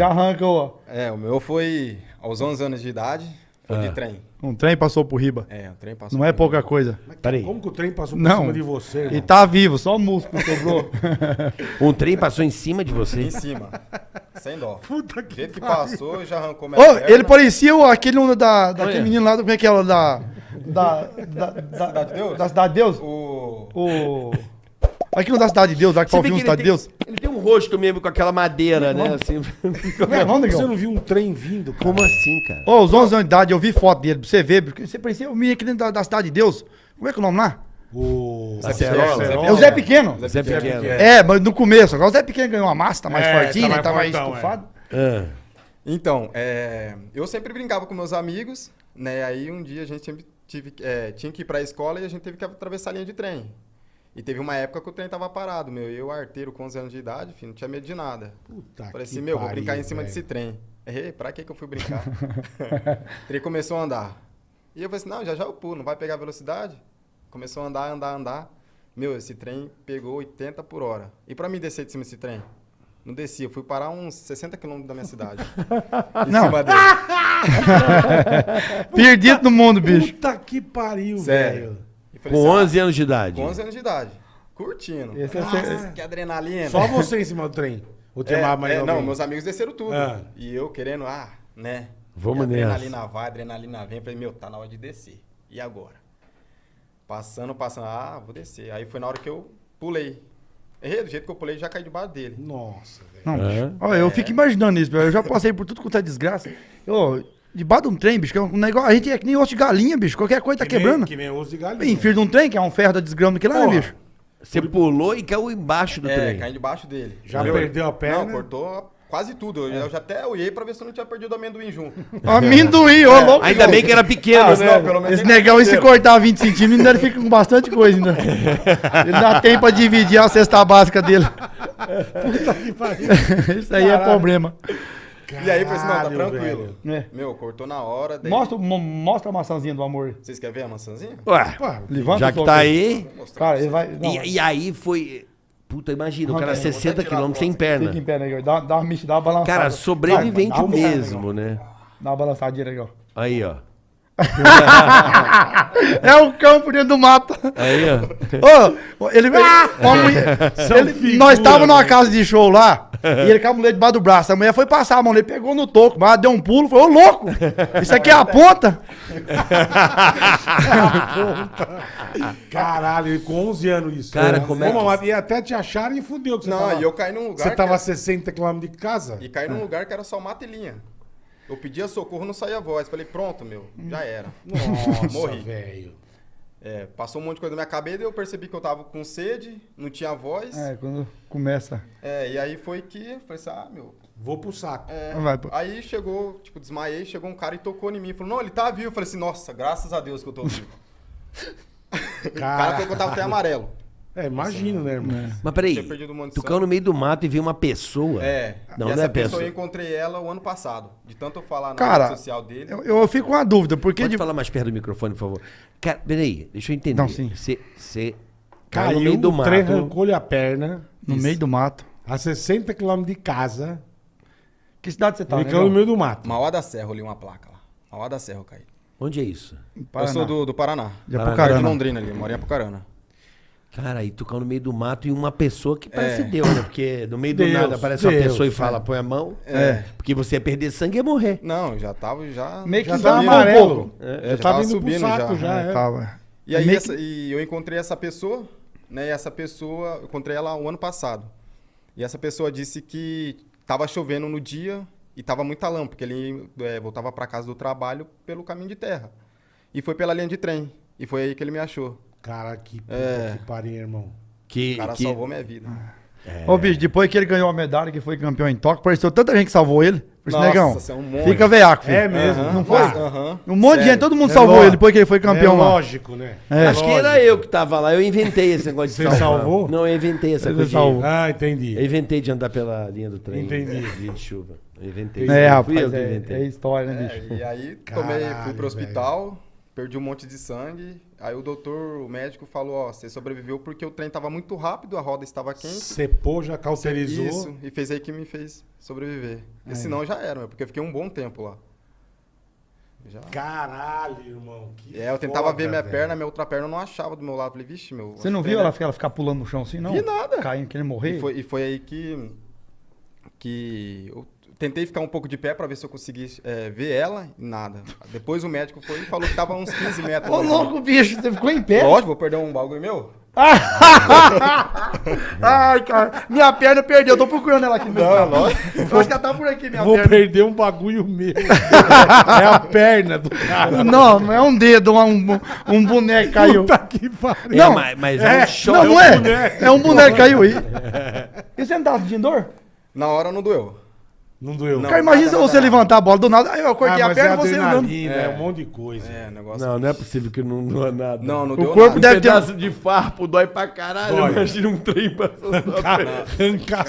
Já arranca, ó. É, o meu foi aos 11 anos de idade, foi Ah. de trem. Um trem passou por riba. É, o trem passou. Não é pouca mim. coisa. Peraí. Como que o trem passou por Não. cima de você, irmão? E tá vivo, só músculo sobrou. Um trem passou em cima de você. Em cima. Sem dó. Puta que jeito que passou, já arrancou minha Ô, perna. ele parecia o- aquele um da, daquele Olha. menino lá, do- como é que é ela? Da. Da. Da, da, Cidade de Deus? da Cidade de Deus? O... O. Aquele da Cidade de Deus, lá que vê viu que Cidade de Deus. ele um rosto mesmo com aquela madeira, né? Assim. Como é Você não viu um trem vindo, cara? Como assim, cara? Ô, os 11 anos de idade, eu vi foto dele, pra você ver, porque você parecia o menino aqui dentro da, da Cidade de Deus. Como é que é o nome lá? O... Acerola. É o Zé Pequeno. Zé Pequeno. É, mas no começo. Agora o Zé Pequeno ganhou uma massa, tá mais É, fortinho, tá né? mais Tá mais fortão, é. estufado. Ah. Então, é, eu sempre brincava com meus amigos, né? Aí um dia a gente sempre tive, é, tinha que ir pra escola e a gente teve que atravessar a linha de trem. E teve uma época que o trem tava parado, meu. Eu, arteiro, com 11 anos de idade, filho, não tinha medo de nada. Puta Falei que assim, meu, vou pariu, brincar em cima velho. desse trem. Errei, pra que que eu fui brincar? o trem começou a andar. E eu falei assim, não, já já eu pulo, não vai pegar velocidade? Começou a andar, andar, andar. Meu, esse trem pegou 80 por hora. E pra mim descer de cima desse trem? Não descia, eu fui parar uns 60 quilômetros da minha cidade. em Não. cima dele. Perdido no mundo, bicho. Puta que pariu, Sério. velho. Falei Com assim, 11 anos de idade. com 11 anos de idade. Curtindo. Esse é Nossa, ser- que adrenalina. Só você em cima do trem. Ou tem É, mais é, não, meus amigos desceram tudo. Ah. E eu querendo, ah, né? Vamos nessa. adrenalina vai, adrenalina vem. Falei, meu, tá na hora de descer. E agora? Passando, passando. Ah, vou descer. Aí foi na hora que eu pulei. Errei, do jeito que eu pulei, já caí debaixo dele. Nossa, velho. Não, É. Olha, eu fico imaginando isso, velho. Eu já passei por tudo quanto é desgraça. Eu, debaixo de um trem, bicho, que é um negócio. A gente é que nem osso de galinha, bicho. Qualquer coisa tá Que nem- quebrando. Que nem osso de galinha. Em de um trem, que é um ferro da desgrama daquele lá, né, bicho? Você pulou e caiu embaixo do É, trem. caí debaixo dele. Já Meu, perdeu a perna? Não, cortou quase tudo. Eu, eu já até olhei pra ver se eu não tinha perdido o amendoim junto. Amendoim, ô louco. Ainda bem que era pequeno, Ah, né? não, pelo menos Esse ele negão, e se cortar 20 centímetros, ainda ele fica com bastante coisa ainda. Ele dá tempo pra dividir a cesta básica dele. Que pariu. Isso aí é Caralho. E aí, eu falei assim, não, tá tranquilo. É. Meu, cortou na hora. Daí... Mostra, mo- mostra a maçãzinha do amor. Vocês querem ver a maçãzinha? Ué, Levanta já que tá aí. Cara, ele vai. E, e aí foi. Puta, imagina, o cara Arranca aí, 60 vou até tirar quilômetros sem perna. Fica em pé, né? Dá, dá uma mexida, dá uma balançada. Cara, sobrevivente mesmo, né? Dá uma balançadinha legal. Aí, ó. É o campo dentro do mato. Aí, ó. Ô, ele, uma mulher- ele- figura, nós estávamos numa velho. casa de show lá, e ele com a mulher debaixo do braço. A mulher foi passar a mão, ele pegou no toco, mas deu um pulo, falou, ô louco, isso aqui é a ponta? Caralho, com 11 anos isso. Cara, como é que- E até te acharam e fudeu. Que você Não, tava, e eu caí num lugar. Você tava a era- 60 km de casa? E caí num lugar que era só mata e linha. Eu pedia socorro, não saía voz. Falei, pronto, meu, já era. Nossa, Morri. velho. É, passou um monte de coisa na minha cabeça, eu percebi que eu tava com sede, não tinha voz. É, quando começa. É, e aí foi que eu falei assim, ah, meu. Vou pro saco. é. Vai, pô. Aí chegou, tipo, desmaiei, chegou um cara e tocou em mim. Falou, não, ele tá vivo. Eu falei assim, nossa, graças a Deus que eu tô vivo. o cara Cara, falou que eu tava até amarelo. É, imagino, né, irmão? Mas peraí, Tinha perdido monte de tu caiu no meio do mato e viu uma pessoa. É. Não, e não essa é pessoa pessoa. eu encontrei ela o ano passado. De tanto eu falar na Cara, rede social dele. Eu, eu fico com uma dúvida, porque... Pode de- falar mais perto do microfone, por favor. Cara, peraí, deixa eu entender. Não, sim. Você caiu no meio do o trem mato. arrancou-lhe a perna. No meio do mato. A 60 km de casa. Que cidade você tá, né? caiu no meio do mato. Mauá da Serra, eu li uma placa lá. Mauá da Serra eu caí. Onde é isso? Eu sou do, do Paraná. De Paraná. Perto de Apucarana. Londrina ali, moro em Apucarana. Cara, aí tu caiu no meio do mato e uma pessoa que parece É. Deus, né? Porque no meio do Deus, nada aparece uma Deus, pessoa e é. fala, põe a mão. É. Porque você ia perder sangue e ia morrer. Não, já tava, já... Meio que Já dá tava uma amarelo. um. É, já tava subindo saco já. já. É, é. tava. E aí essa- e eu encontrei essa pessoa, né? E essa pessoa, eu encontrei ela o ano passado. E essa pessoa disse que tava chovendo no dia e tava muita lama, porque ele é, voltava para casa do trabalho pelo caminho de terra. E foi pela linha de trem. E foi aí que ele me achou. Cara, que puta É. que pariu, irmão. Que, O cara que- salvou minha vida. Ô, bicho, depois que ele ganhou a medalha, que foi campeão em Tóquio, pareceu tanta gente que salvou ele. Por isso, Nossa, negão, você é um monte. fica veiaco, filho. É mesmo. Aham, não foi? mas- aham. Um monte de Sério. gente, todo mundo É salvou lógico. ele depois que ele foi campeão é lá. lógico, né? É. Acho que era eu que tava lá. Eu inventei esse negócio de Você salvar. salvou? Não, eu inventei essa coisa. de- salvou. Ah, entendi. Eu inventei de andar pela linha do trem. Entendi. Dia de chuva. Eu inventei. É, Fui eu rapaz, que é, inventei. é história, né, É, bicho? e aí tomei, Caralho, fui pro hospital, perdi um monte de sangue. Aí o doutor, o médico falou, ó, você sobreviveu porque o trem tava muito rápido, a roda estava quente. Cepou, já cauterizou. Isso, e fez aí que me fez sobreviver. Porque senão já era, meu, porque eu fiquei um bom tempo lá. Já. Caralho, irmão. que É, eu tentava foda, ver minha velho. perna, minha outra perna eu não achava do meu lado. Falei, vixe, meu. Você não viu ela, é- ficar- ela ficar pulando no chão assim, não? Vi nada. Caindo, querendo morrer? E foi, e foi aí que. que eu tentei ficar um pouco de pé pra ver se eu conseguisse é, ver ela e nada. Depois o médico foi e falou que tava uns 15 metros. Ô, longe. louco, bicho, você ficou em pé. Lógico, vou perder um bagulho meu? Ai, cara, minha perna perdeu, eu tô procurando ela aqui. Não, é lógico. Eu acho que ela tá por aqui, minha Vou perna. perder um bagulho meu. é a perna do cara. Não, não é um dedo, um, um, um boneco caiu. Puta que pariu. Não, mas, mas é, é, um choque. Não, não é. boneco. É um boneco caiu aí. E você não tá sentindo dor? Na hora não doeu. Não doeu. Não. Cara, imagina nada, você nada. levantar a bola do nada, aí eu cortei Ah, a perna é e você andando. é. É. um monte de coisa. É, negócio. Não, não é possível que não doa nada. Não, não O deu corpo nada. deve- Um pedaço de farpo dói pra caralho. Dói. Imagina um trem passando. Arranca